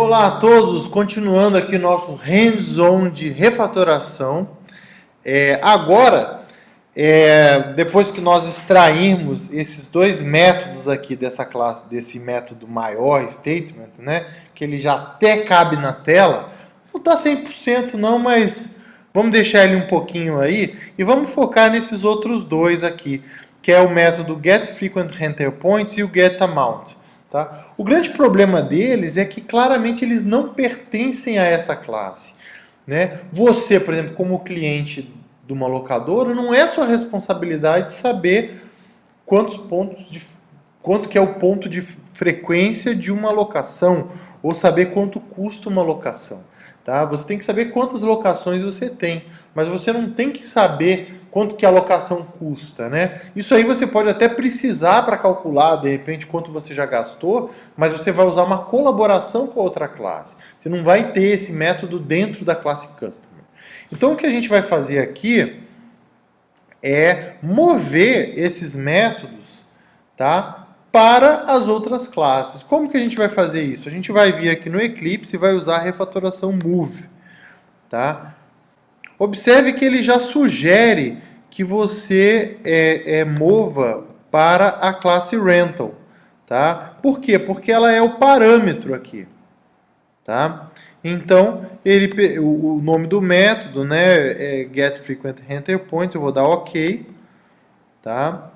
Olá a todos, continuando aqui nosso hands-on de refatoração. É, agora, é, depois que nós extrairmos esses dois métodos aqui dessa classe, desse método maior statement, né, que ele já até cabe na tela, não está 100% não, mas vamos deixar ele um pouquinho aí e vamos focar nesses outros dois aqui, que é o método getFrequentEnterPoints e o getAmount. Tá? O grande problema deles é que claramente eles não pertencem a essa classe. Né? Você, por exemplo, como cliente de uma locadora, não é sua responsabilidade saber quantos pontos de, quanto que é o ponto de frequência de uma locação ou saber quanto custa uma locação. Tá? Você tem que saber quantas locações você tem, mas você não tem que saber quanto que a locação custa, né? Isso aí você pode até precisar para calcular, de repente, quanto você já gastou, mas você vai usar uma colaboração com a outra classe. Você não vai ter esse método dentro da classe Customer. Então, o que a gente vai fazer aqui é mover esses métodos, tá? Para as outras classes. Como que a gente vai fazer isso? A gente vai vir aqui no Eclipse e vai usar a refatoração Move, tá? Observe que ele já sugere que você é, é, mova para a classe rental. Tá? Por quê? Porque ela é o parâmetro aqui. Tá? Então, ele, o nome do método né, é eu vou dar OK. Tá?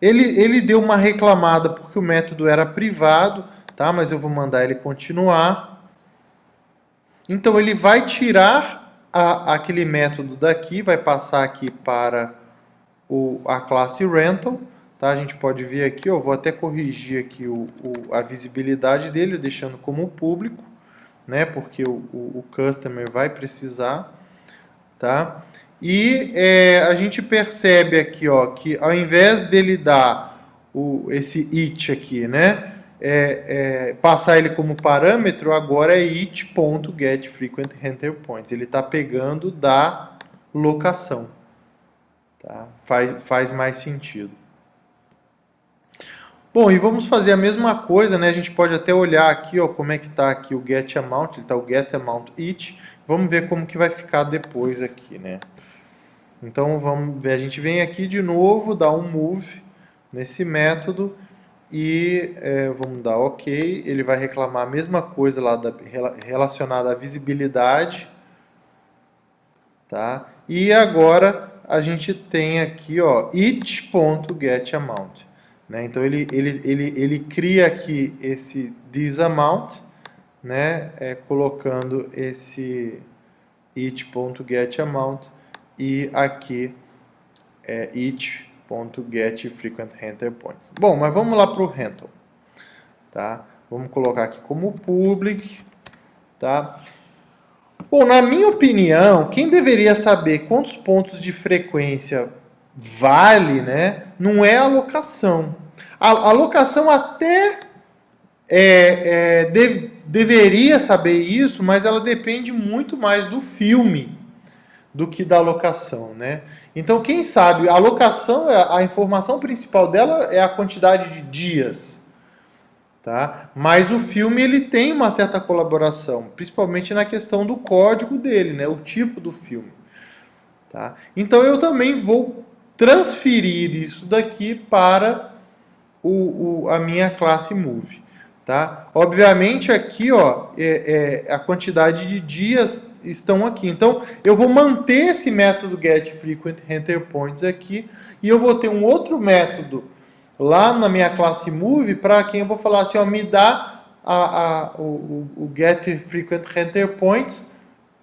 Ele, ele deu uma reclamada porque o método era privado, tá? mas eu vou mandar ele continuar. Então ele vai tirar a, aquele método daqui, vai passar aqui para o, a classe rental. Tá? A gente pode ver aqui, eu vou até corrigir aqui o, o, a visibilidade dele, deixando como público, né? porque o, o, o customer vai precisar. Tá? E é, a gente percebe aqui ó, que ao invés dele dar o, esse it aqui, né? é, é, passar ele como parâmetro, agora é it.getFrequentEnterPoints. Ele está pegando da locação. Tá? Faz, faz mais sentido. Bom, e vamos fazer a mesma coisa, né? A gente pode até olhar aqui, ó, como é que está aqui o getAmount, ele está o getAmountIt. Vamos ver como que vai ficar depois aqui, né? Então, vamos ver, a gente vem aqui de novo, dá um move nesse método, e é, vamos dar OK, ele vai reclamar a mesma coisa lá da, relacionada à visibilidade, tá? E agora a gente tem aqui, ó, it.getAmount, né? Então ele, ele, ele, ele cria aqui esse thisAmount, né? É, colocando esse it.getAmount e aqui é it .getFrequentHenterPoints. Bom, mas vamos lá para o rental. Tá? Vamos colocar aqui como public. Tá? Bom, na minha opinião, quem deveria saber quantos pontos de frequência vale, né, não é a locação. A, a locação até é, é, de, deveria saber isso, mas ela depende muito mais do filme do que da locação, né? Então, quem sabe, a locação, é, a informação principal dela é a quantidade de dias, tá? Mas o filme, ele tem uma certa colaboração, principalmente na questão do código dele, né? O tipo do filme, tá? Então, eu também vou transferir isso daqui para o, o a minha classe Move. Tá? Obviamente aqui ó, é, é, a quantidade de dias estão aqui. Então eu vou manter esse método getFrequentEnterPoints aqui e eu vou ter um outro método lá na minha classe Move para quem eu vou falar assim, ó, me dá a, a, o, o getFrequentEnterPoints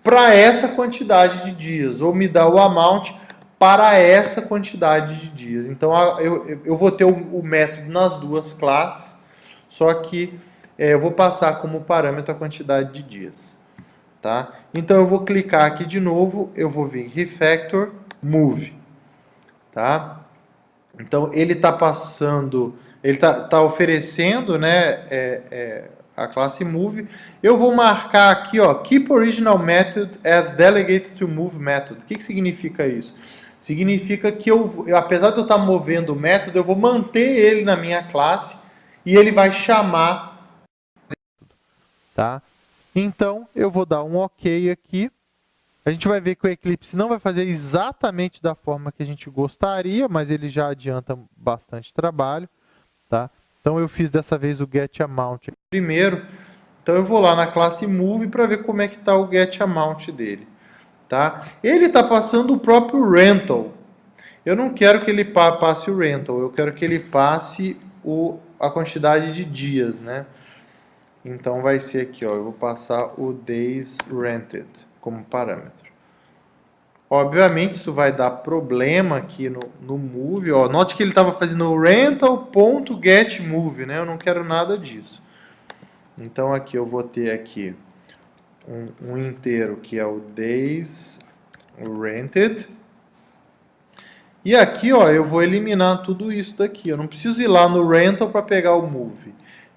para essa quantidade de dias, ou me dá o amount para essa quantidade de dias. Então eu, eu vou ter o, o método nas duas classes só que é, eu vou passar como parâmetro a quantidade de dias. Tá? Então eu vou clicar aqui de novo, eu vou vir Refactor, Move. Tá? Então ele está passando, ele está tá oferecendo né, é, é, a classe Move. Eu vou marcar aqui, ó, Keep Original Method as Delegate to Move Method. O que, que significa isso? Significa que eu, apesar de eu estar tá movendo o método, eu vou manter ele na minha classe e ele vai chamar tá? Então, eu vou dar um OK aqui. A gente vai ver que o Eclipse não vai fazer exatamente da forma que a gente gostaria, mas ele já adianta bastante trabalho, tá? Então, eu fiz dessa vez o getAmount primeiro. Então, eu vou lá na classe Move para ver como é que está o getAmount dele, tá? Ele está passando o próprio rental. Eu não quero que ele passe o rental, eu quero que ele passe o, a quantidade de dias, né? Então vai ser aqui, ó, eu vou passar o days rented como parâmetro. Obviamente isso vai dar problema aqui no, no move, ó. Note que ele estava fazendo rental.getMove, né? Eu não quero nada disso. Então aqui eu vou ter aqui um, um inteiro que é o days rented. E aqui, ó, eu vou eliminar tudo isso daqui. Eu não preciso ir lá no rental para pegar o move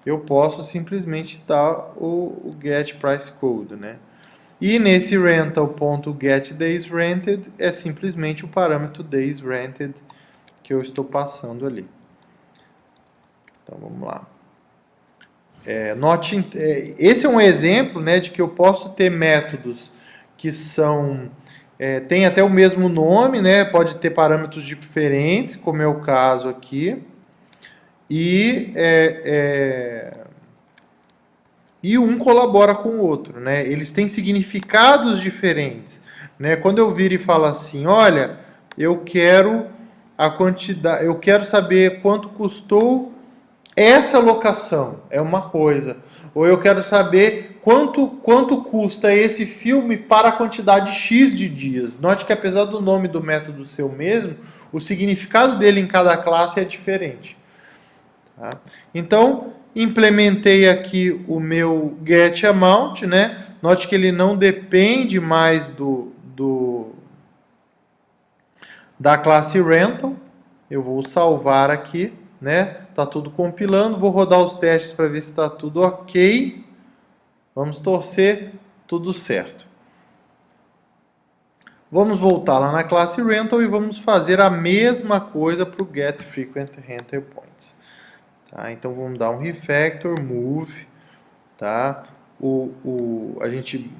eu posso simplesmente dar o, o get price code, né? E nesse rental.getDaysRented é simplesmente o parâmetro daysRented que eu estou passando ali. Então vamos lá. É, note, é, esse é um exemplo né, de que eu posso ter métodos que são é, tem até o mesmo nome, né, pode ter parâmetros diferentes, como é o caso aqui e, é, é, e um colabora com o outro. Né? Eles têm significados diferentes. Né? Quando eu viro e falo assim, olha, eu quero a quantidade, eu quero saber quanto custou essa locação, é uma coisa. Ou eu quero saber quanto, quanto custa esse filme para a quantidade X de dias. Note que apesar do nome do método ser o mesmo, o significado dele em cada classe é diferente. Tá? Então, implementei aqui o meu getAmount, né? Note que ele não depende mais do, do da classe rental. Eu vou salvar aqui, né? Tá tudo compilando, vou rodar os testes para ver se está tudo ok. Vamos torcer, tudo certo. Vamos voltar lá na classe rental e vamos fazer a mesma coisa para o getFrequentRenterPoints. Tá? Então vamos dar um refactor, move, tá? O, o, a gente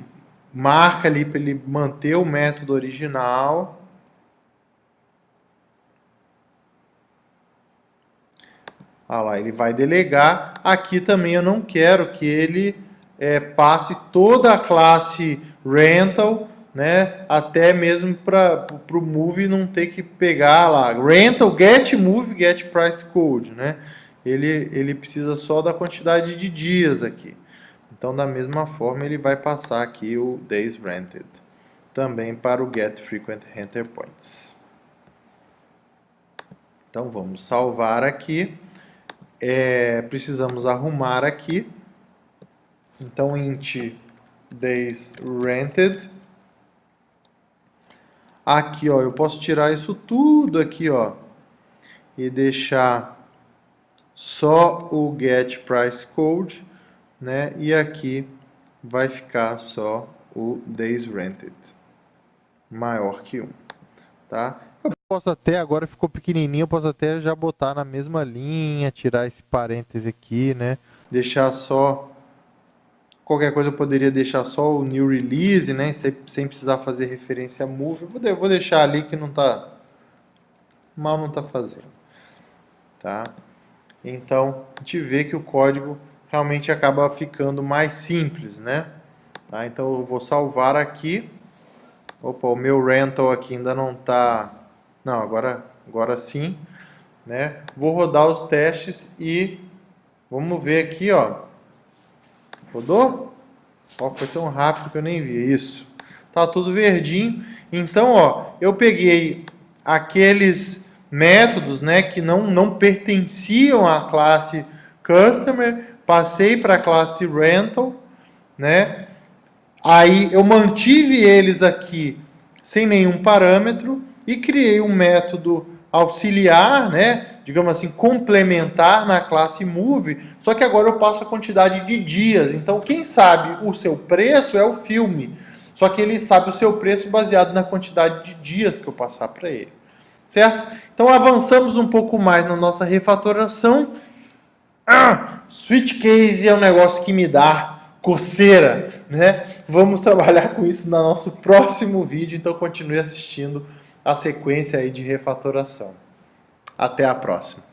marca ali para ele manter o método original. Ah lá, ele vai delegar. Aqui também eu não quero que ele é, passe toda a classe rental, né, até mesmo para o move não ter que pegar lá rental get move get price code, né? Ele, ele precisa só da quantidade de dias aqui. Então, da mesma forma, ele vai passar aqui o days rented, também para o get frequent renter points. Então, vamos salvar aqui. É, precisamos arrumar aqui. Então, int days rented. Aqui, ó, eu posso tirar isso tudo aqui, ó, e deixar só o get price code, né? E aqui vai ficar só o days rented maior que 1, tá? Eu posso até, agora ficou pequenininho, eu posso até já botar na mesma linha, tirar esse parêntese aqui, né? Deixar só, qualquer coisa eu poderia deixar só o new release, né? Sem, sem precisar fazer referência a move. Eu vou, eu vou deixar ali que não tá, mal não tá fazendo, tá? Então a gente vê que o código realmente acaba ficando mais simples, né? Tá? Então eu vou salvar aqui. Opa, o meu rental aqui ainda não está... Não, agora, agora sim. Né? Vou rodar os testes e vamos ver aqui, ó. Rodou? Ó, foi tão rápido que eu nem vi isso. Tá tudo verdinho. Então, ó, eu peguei aqueles métodos né, que não, não pertenciam à classe Customer, passei para a classe Rental, né? Aí eu mantive eles aqui sem nenhum parâmetro e criei um método auxiliar, né? digamos assim, complementar na classe Move, só que agora eu passo a quantidade de dias. Então, quem sabe o seu preço é o filme, só que ele sabe o seu preço baseado na quantidade de dias que eu passar para ele certo? Então avançamos um pouco mais na nossa refatoração. Ah, switch case é um negócio que me dá coceira, né? Vamos trabalhar com isso no nosso próximo vídeo, então continue assistindo a sequência aí de refatoração. Até a próxima.